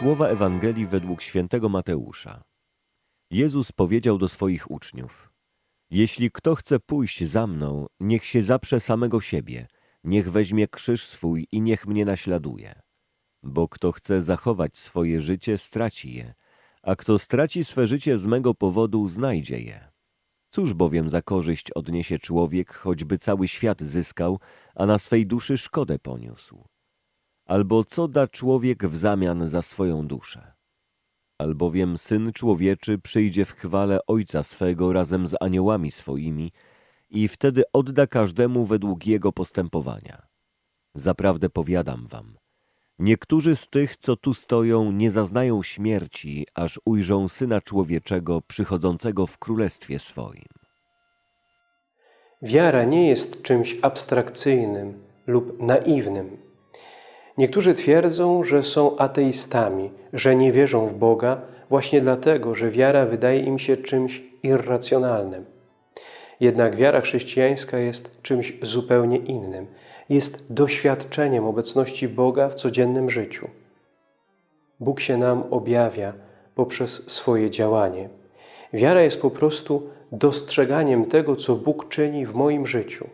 Słowa Ewangelii według świętego Mateusza. Jezus powiedział do swoich uczniów: Jeśli kto chce pójść za mną, niech się zaprze samego siebie, niech weźmie krzyż swój i niech mnie naśladuje. Bo kto chce zachować swoje życie, straci je, a kto straci swe życie z mego powodu, znajdzie je. Cóż bowiem za korzyść odniesie człowiek, choćby cały świat zyskał, a na swej duszy szkodę poniósł? Albo co da człowiek w zamian za swoją duszę? Albowiem Syn Człowieczy przyjdzie w chwale Ojca swego razem z aniołami swoimi i wtedy odda każdemu według jego postępowania. Zaprawdę powiadam wam, niektórzy z tych, co tu stoją, nie zaznają śmierci, aż ujrzą Syna Człowieczego przychodzącego w Królestwie swoim. Wiara nie jest czymś abstrakcyjnym lub naiwnym. Niektórzy twierdzą, że są ateistami, że nie wierzą w Boga właśnie dlatego, że wiara wydaje im się czymś irracjonalnym. Jednak wiara chrześcijańska jest czymś zupełnie innym. Jest doświadczeniem obecności Boga w codziennym życiu. Bóg się nam objawia poprzez swoje działanie. Wiara jest po prostu dostrzeganiem tego, co Bóg czyni w moim życiu.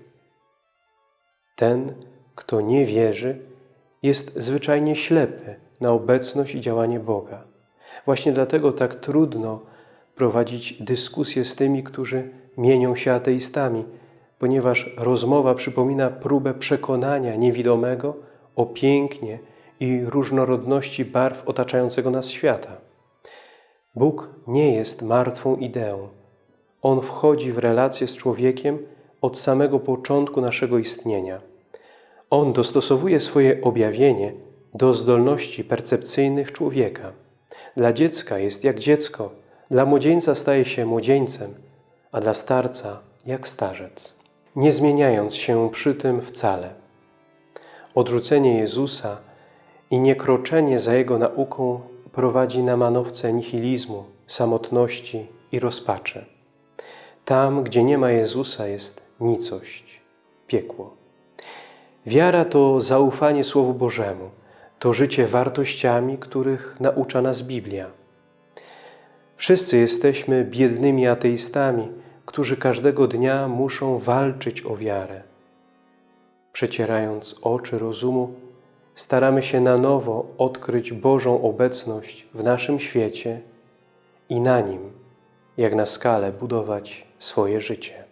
Ten, kto nie wierzy, jest zwyczajnie ślepy na obecność i działanie Boga. Właśnie dlatego tak trudno prowadzić dyskusje z tymi, którzy mienią się ateistami, ponieważ rozmowa przypomina próbę przekonania niewidomego o pięknie i różnorodności barw otaczającego nas świata. Bóg nie jest martwą ideą. On wchodzi w relację z człowiekiem od samego początku naszego istnienia. On dostosowuje swoje objawienie do zdolności percepcyjnych człowieka. Dla dziecka jest jak dziecko, dla młodzieńca staje się młodzieńcem, a dla starca jak starzec, nie zmieniając się przy tym wcale. Odrzucenie Jezusa i niekroczenie za Jego nauką prowadzi na manowce nihilizmu, samotności i rozpaczy. Tam, gdzie nie ma Jezusa, jest nicość, piekło. Wiara to zaufanie Słowu Bożemu, to życie wartościami, których naucza nas Biblia. Wszyscy jesteśmy biednymi ateistami, którzy każdego dnia muszą walczyć o wiarę. Przecierając oczy rozumu, staramy się na nowo odkryć Bożą obecność w naszym świecie i na nim, jak na skalę, budować swoje życie.